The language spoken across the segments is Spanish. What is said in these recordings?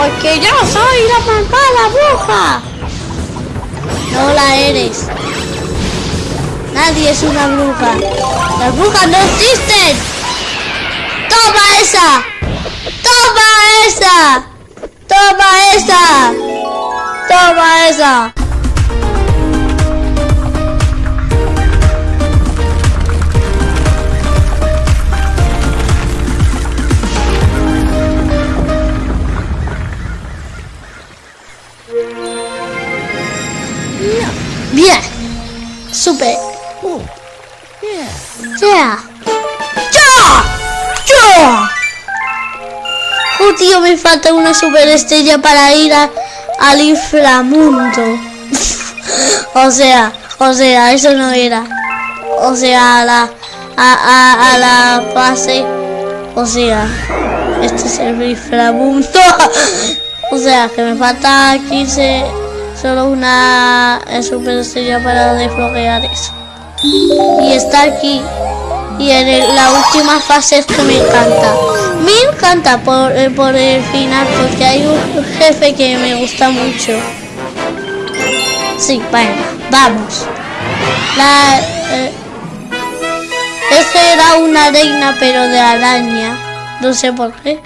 Porque yo soy la malvada bruja. No la eres. Nadie es una bruja. Las brujas no existen. ¡Toma esa! ¡Toma esa! ¡Toma esa! ¡Toma esa! Bien. Super. Ya. ¡Ya! ¡Ya! Oh, tío, me falta una super estrella para ir a- al inframundo. o sea, o sea, eso no era. O sea, a la, a, a, a la fase. O sea, este es el inframundo. o sea, que me falta 15, solo una eh, super estrella para desbloquear eso. Y está aquí. Y en la última fase es que me encanta. Me encanta por, eh, por el final porque hay un jefe que me gusta mucho. Sí, bueno, vamos. La, eh, ese era una reina pero de araña. No sé por qué.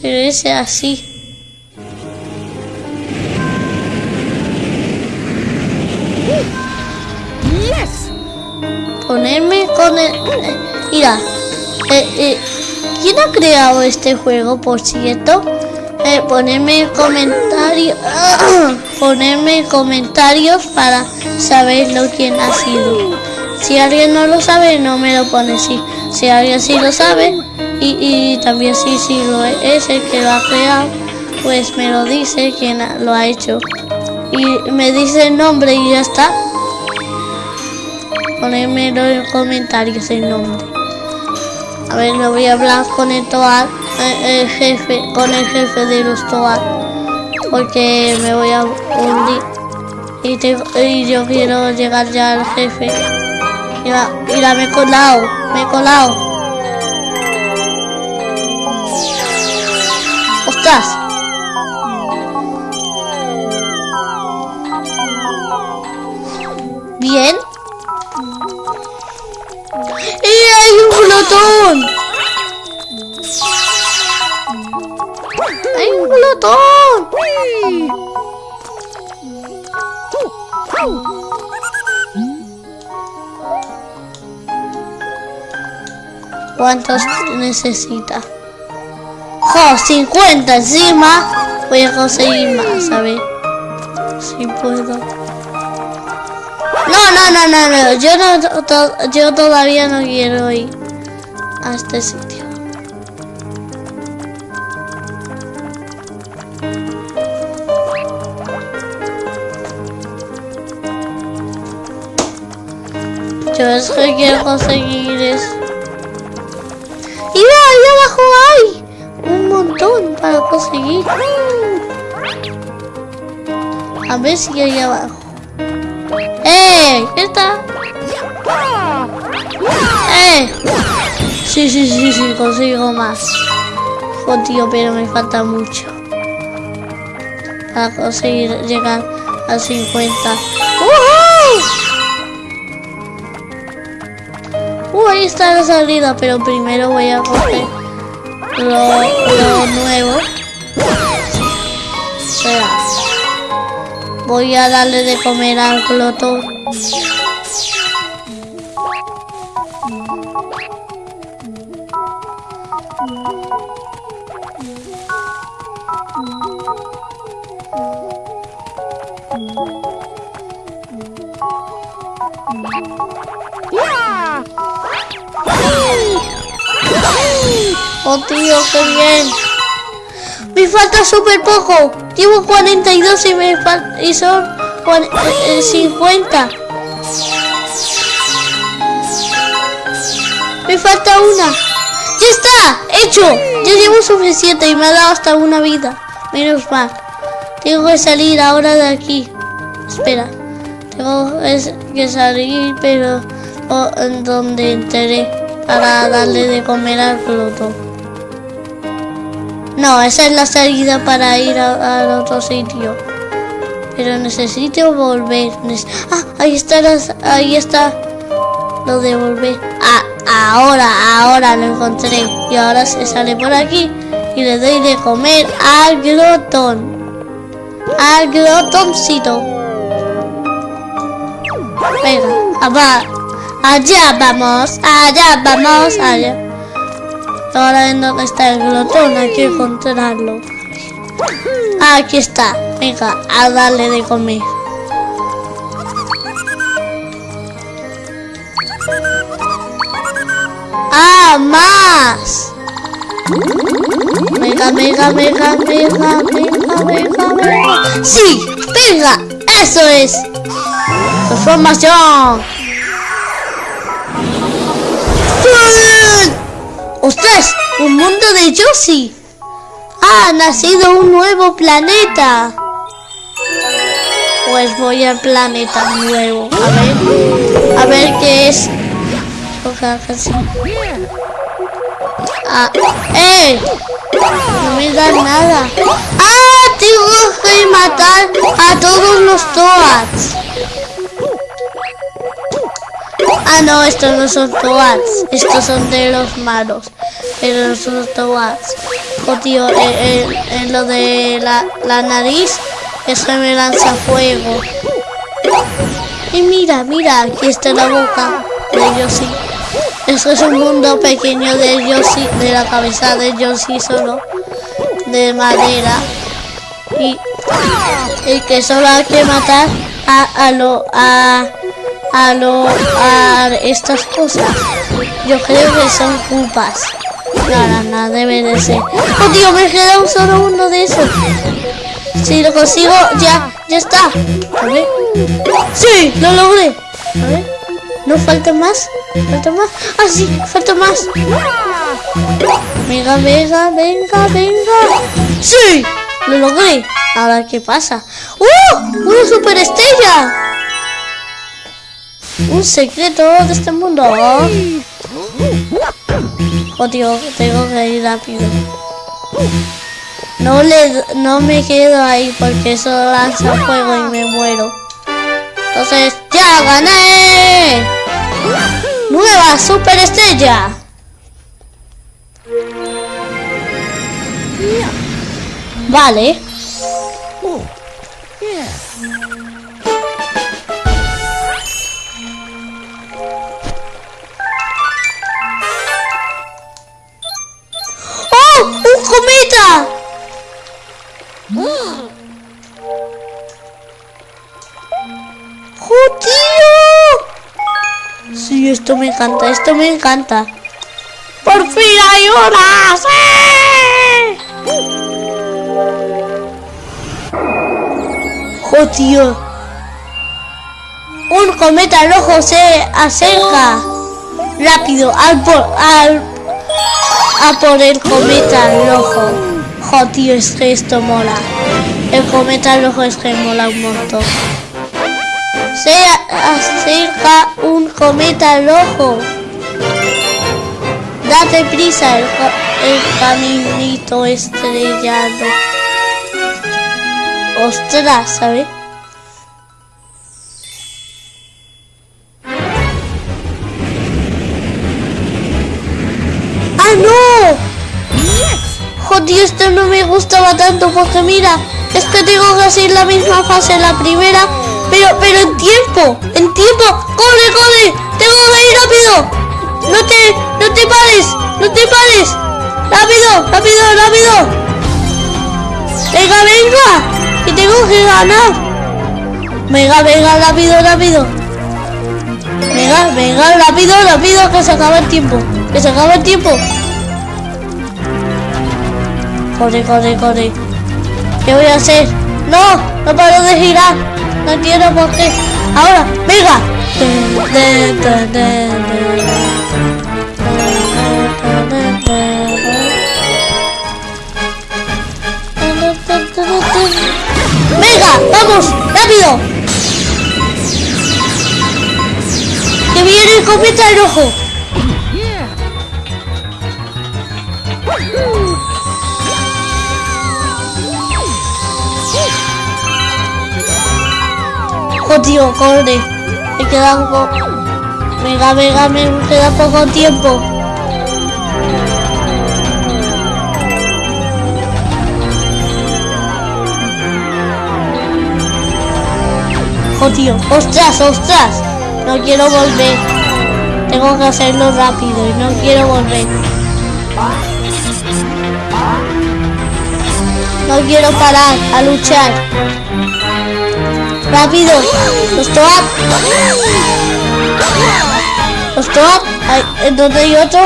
Pero ese así. Ponerme con el... Mira, eh, eh, ¿quién ha creado este juego, por cierto? Eh, ponerme comentarios... ponerme comentarios para saberlo quién ha sido. Si alguien no lo sabe, no me lo pone si, si alguien sí lo sabe y, y también si sí, lo es el que lo ha creado, pues me lo dice quién lo ha hecho. Y me dice el nombre y ya está ponérmelo en comentarios el nombre. A ver, lo voy a hablar con el Toad, eh, el jefe, con el jefe de los Toad, porque me voy a hundir y, tengo- y yo quiero llegar ya al jefe. Mira, mira, me he colado, me he colado. ¡Ostras! Bien. Hay un glotón! ¡Hay un glotón! ¿Cuántos necesita? ¡Jo! 50 encima. Voy a conseguir más, a ver. Si puedo. No, no, no. Yo no, yo todavía no quiero ir a este sitio. Yo es que quiero conseguir eso. Y ahí abajo hay un montón para conseguir. A ver si hay abajo. ¡Eh! ¿Qué está? ¡Eh! Sí, sí, sí, sí, consigo más. Oh, pero me falta mucho. Para conseguir llegar a 50. ¡Uhú! Uh, ahí está la salida, pero primero voy a coger lo, lo nuevo. Espera. Voy a darle de comer al glotón. Oh, tío, qué bien. Me falta súper poco. Llevo 42 y me y son cuan- eh, 50. Me falta una. ¡Ya está! ¡Hecho! Ya llevo suficiente y me ha dado hasta una vida. Menos mal. Tengo que salir ahora de aquí. Espera. Tengo que salir, pero oh, en donde enteré para darle de comer al glotón. No, esa es la salida para ir al otro sitio. Pero necesito volver. Ah, ahí está, ahí está. Lo de volver. Ah, ahora, ahora lo encontré. Y ahora se sale por aquí. Y le doy de comer al glotón. Al glotoncito. Venga, va. Allá vamos, allá vamos, allá. Ahora en dónde está el glotón, hay que encontrarlo. Aquí está. Venga, a darle de comer. ¡Ah, más! Venga, venga, venga, venga, venga, venga, venga. ¡Sí! ¡Venga! ¡Eso es! ¡Transformación! ¡Ostras! ¡Un mundo de Yoshi! ¡Ha nacido un nuevo planeta! Pues voy al planeta nuevo. A ver. A ver qué es. Ah, ¡Eh! No me da nada. ¡Ah! Tengo que matar a todos los Toads. Ah, no, estos no son Toads. Estos son de los malos. Pero no son Toads. Oh, tío, en, eh, eh, eh, lo de la, la nariz, eso me lanza fuego. Y mira, mira, aquí está la boca de Yoshi. Esto es un mundo pequeño de Yoshi, de la cabeza de Yoshi solo, de madera. Y, y que solo hay que matar a, a lo, a, a lo, a estas cosas. Yo creo que son culpas. Nada, nada, debe de ser. ¡Oh, tío! Me queda un solo uno de esos. Si lo consigo, ya, ya está. A ver. ¡Sí! ¡Lo logré! A ver. ¿No falta más? ¿Falta más? ¡Ah! ¡Falta más! Venga, venga, venga, venga. ¡Sí! ¡Lo logré! Ahora, ¿qué pasa? ¡Uh! ¡Una superestrella! Un secreto de este mundo. Oh, tengo que ir rápido. No le no me quedo ahí porque eso lanza fuego y me muero. Entonces, ¡ya gané! ¡Nueva superestrella! Vale. Esto me encanta. ¡Por fin hay una! ¡Sí! ¡Oh, tío! Un cometa rojo se acerca. Rápido, al, por, al a por el cometa rojo. Jo, tío, es que esto mola. El cometa rojo es que mola un montón. Se acerca un cometa rojo. Date prisa, el, caminito estrellado. Ostras, ¿sabes? Joder, esto no me gustaba tanto porque mira, es que tengo que hacer la misma fase la primera, pero, pero en tiempo, en tiempo. ¡Corre, corre! ¡Tengo que ir rápido! ¡No te, no te pares! ¡No te pares! ¡Rápido, rápido, rápido! ¡Venga, venga! ¡Que tengo que ganar! Venga, venga, rápido, rápido. Venga, venga, rápido, rápido, que se acaba el tiempo. Que se acaba el tiempo. Corre, corre, corre. ¿Qué voy a hacer? ¡No! ¡No paro de girar! No quiero por qué. ¡Ahora! ¡Venga! ¡Venga! ¡Vamos! ¡Rápido! ¡Que viene el cometa rojo! Oh, tío, corre. Me queda poco. Venga, venga, me queda poco tiempo. Oh, tío. ¡Ostras, ostras! No quiero volver. Tengo que hacerlo rápido y no quiero volver. No quiero parar a luchar. ¡Rápido! ¡Stop! ¡Stop! ¿En dónde hay otro?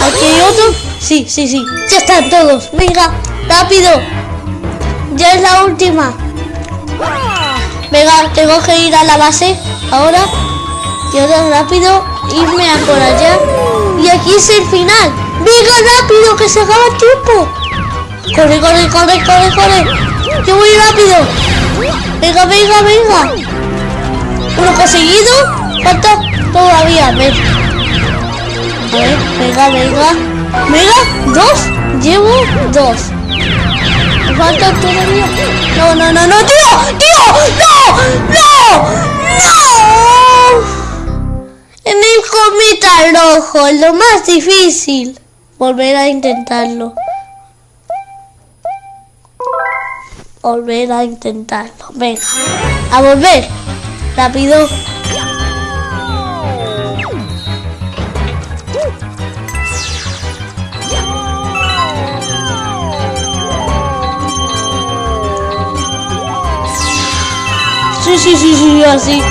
¿Aquí hay otro? Sí, sí, sí. Ya están todos. Venga, rápido. Ya es la última. Venga, tengo que ir a la base ahora. Y ahora rápido irme a por allá. Y aquí es el final. Venga, rápido, que se acaba el tiempo. Corre, corre, corre, corre, corre. Yo voy rápido. Venga, venga, venga. Uno conseguido. Falta todavía. A ver, venga, venga. Venga, dos. Llevo dos. Falta todavía. No, no, no, no, tío. Tío, no, no, no. En el cometa rojo, lo más difícil. Volver a intentarlo. Volver a intentarlo. Venga, a volver. Rápido. Sí, sí, sí, sí, así.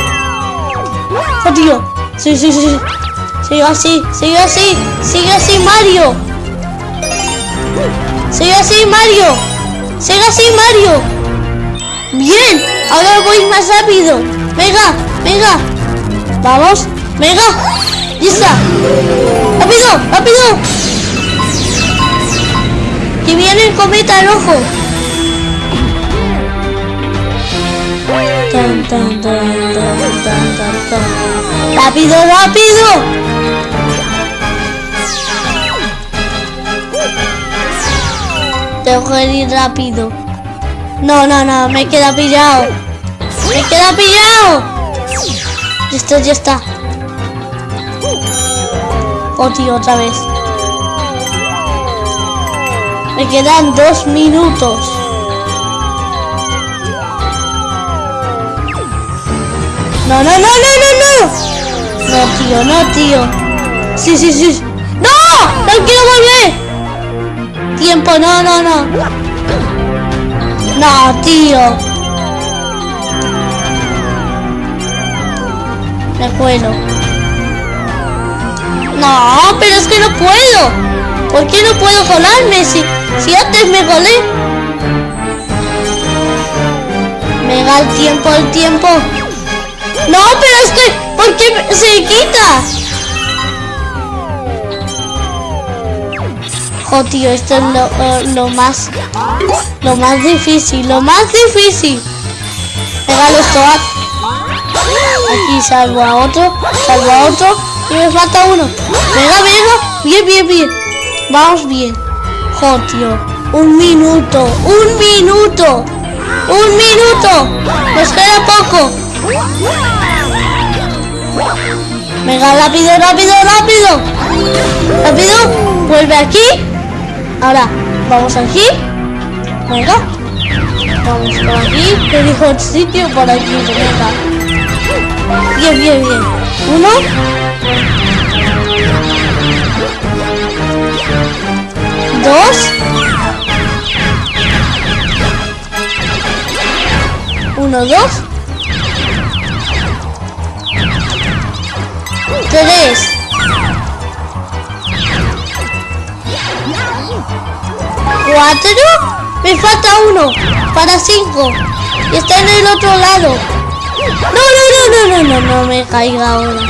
Oh, tío. Sí, sí, sí. Sigue así, sigue así, sigue así, Mario. Sigue así, Mario. Sigue así, Mario. Bien, ahora voy más rápido. Venga, venga. Vamos, venga. Está. Rápido, rápido. Que viene el cometa rojo. Tan, tan, tan. Rápido, rápido. Tengo que ir rápido. No, no, no, me queda pillado. Me queda pillado. Está, ya está. Oh, tío, otra vez. Me quedan dos minutos. No, no, no, no, no, no. No, tío, no, tío. Sí, sí, sí. ¡No! ¡No quiero volver! Tiempo, no, no, no. No, tío. Me cuelo. No, pero es que no puedo. ¿Por qué no puedo colarme si, si antes me colé? Me da el tiempo, el tiempo. No, pero es que, ¿por qué se quita? Oh, esto es lo, uh, lo más... Lo más difícil, lo más difícil. Venga, los toad. Aquí salvo a otro, salvo a otro. Y me falta uno. Venga, venga. Bien, bien, bien. Vamos bien. Oh, tío. Un minuto, un minuto. Un minuto. Nos queda poco. Venga, rápido, rápido, rápido. Rápido. Vuelve aquí. Ahora, vamos aquí. Venga. Vamos por aquí. Te dijo el sitio por aquí. Venga. Bien, bien, bien. Uno. Dos. Uno, dos. Tres. ¿Cuatro? Me falta uno. Para cinco. Y está en el otro lado. No, no, no, no, no, no, no me caiga ahora.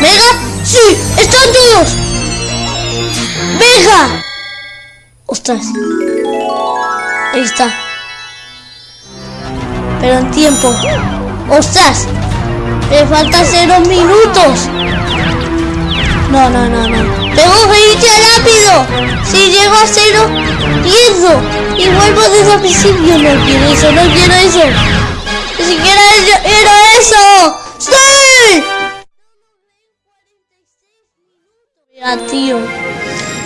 ¿Venga? ¡Sí! ¡Están todos! ¡Venga! ¡Ostras! Ahí está. Pero en tiempo. ¡Ostras! Me faltan cero minutos. No, no, no, no. Tengo que ir ya rápido. Si llego a cero, pierdo. Y vuelvo desde el principio. No quiero eso, no quiero eso. Ni siquiera era eso. ¡Sí! Mira, tío.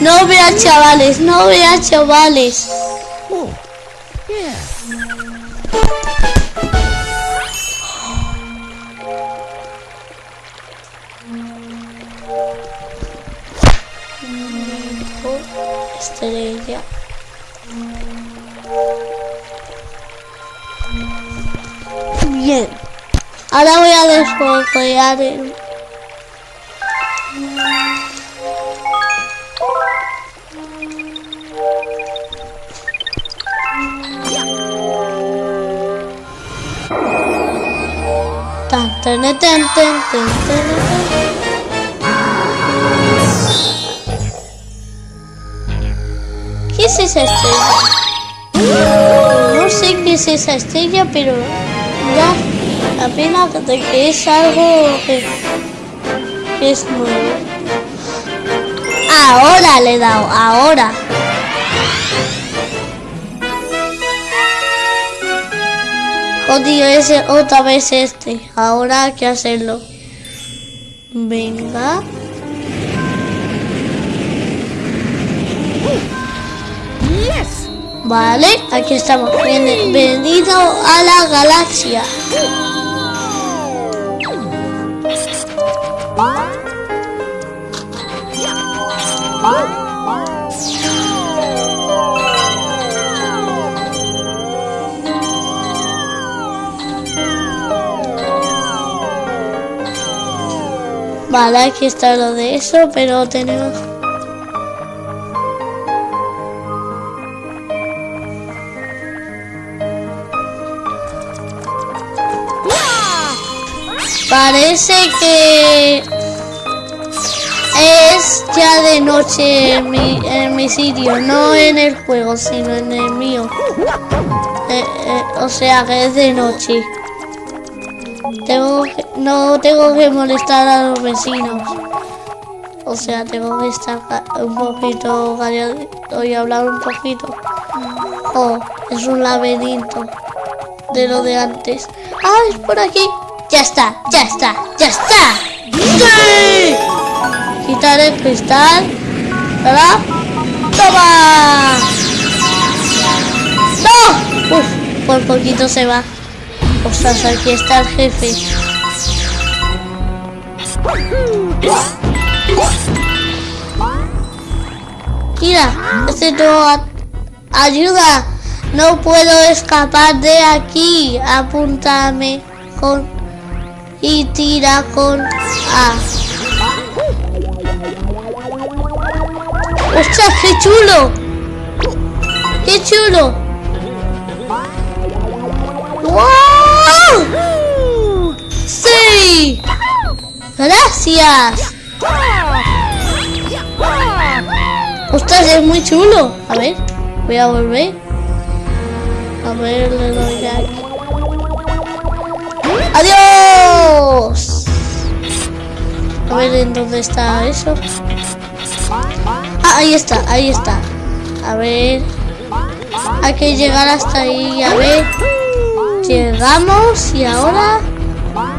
No veas chavales, no veas chavales. Estrella. Bien. Ahora voy a desbloquear el... Tan, tan, tan, tan, tan, tan. Es esa estrella? No sé qué es esa estrella, pero da la pena de que es algo que, es nuevo. Ahora le he dado, ahora. Odio ese otra vez este. Ahora hay que hacerlo. Venga. Vale, aquí estamos. Bienvenido a la galaxia. Vale, aquí está lo de eso, pero tenemos... Parece que es ya de noche en mi, sitio, no en el juego, sino en el mío. Eh, eh, o sea que es de noche. Tengo no tengo que molestar a los vecinos. O sea, tengo que estar un poquito calladito y hablar un poquito. Oh, es un laberinto de lo de antes. Ah, es por aquí. Ya está, ya está, ya está. ¡Sí! Quitar el cristal. ¿Verdad? ¡Toma! ¡No! Uf, por poquito se va. Ostras, aquí está el jefe. Mira, este no ayuda. No puedo escapar de aquí. Apúntame con y tira con A. ¡Ostras, qué chulo! ¡Qué chulo! ¡Wow! ¡Sí! ¡Gracias! ¡Ostras, es muy chulo! A ver, voy a volver. A ver, le doy aquí. ¡Adiós! A ver en dónde está eso. Ah, ahí está, ahí está. A ver. Hay que llegar hasta ahí. A ver. Llegamos y ahora.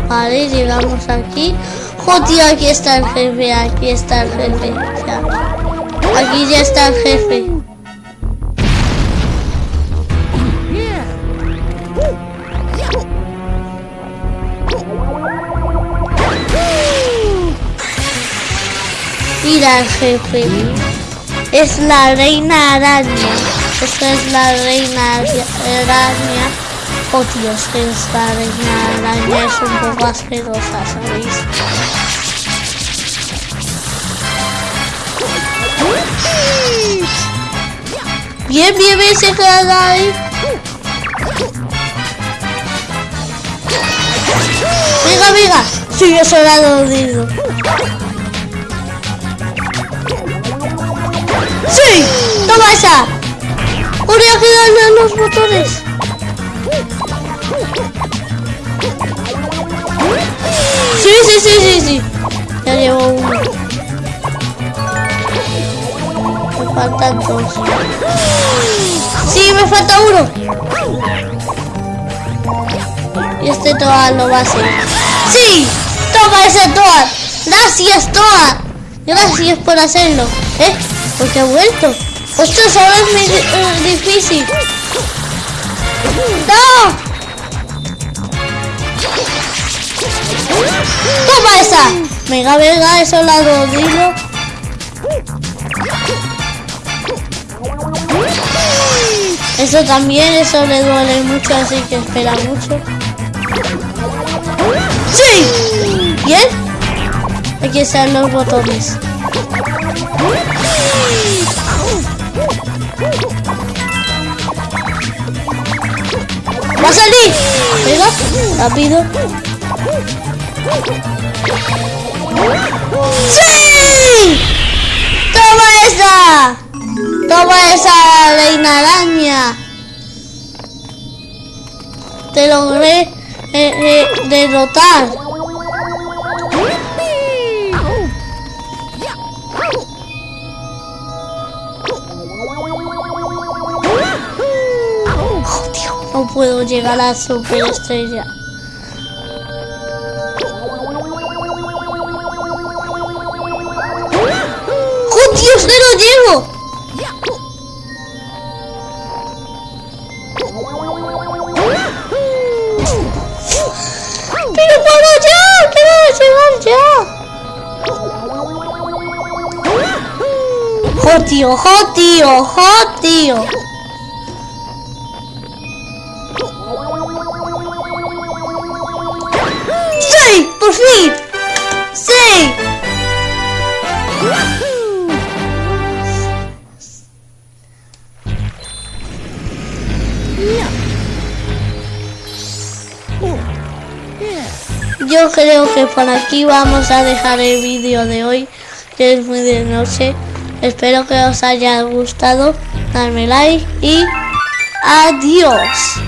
Vale, llegamos aquí. ¡Jo, tío! Aquí está el jefe, aquí está el jefe. Ya. Aquí ya está el jefe. Mira jefe. Es la reina araña. Esta es la reina araña. Oh Dios, que esta reina araña es un poco asquerosa, ¿sabéis? Bien, bien, bien, se queda ahí. Venga, venga. Sí, eso era dolido. ¡Sí! ¡Toma esa! ¡Habría que darle a los botones! Sí, sí, sí, sí, sí. Ya llevo uno. faltan dos. Sí, me falta uno. Y este Toad lo va a hacer. ¡Sí! ¡Toma ese Toad! ¡Gracias, Toad! Gracias por hacerlo. ¿Eh? Porque ha vuelto. ¡Ostras, ahora es muy uh, difícil! ¡No! ¡Toma esa! Venga, venga, eso la dilo. Eso también, eso le duele mucho, así que espera mucho. ¡Sí! ¿Bien? Aquí están los botones. ¡Va a salir! Venga, rápido. ¡Sí! ¡Toma esa! ¡Toma esa reina araña! Te logré eh, eh, derrotar. Oh, no puedo llegar a la superestrella. ¡Oh, Dios, no lo llevo! ¡Pero para allá! ¡Quiero llegar ya! ¡Jo, tío! ¡Jo, tío! ¡Jo, tío! ¡Por! ¡Sí! Yo creo que por aquí vamos a dejar el vídeo de hoy, que es muy de noche. Espero que os haya gustado. Darme like y adiós.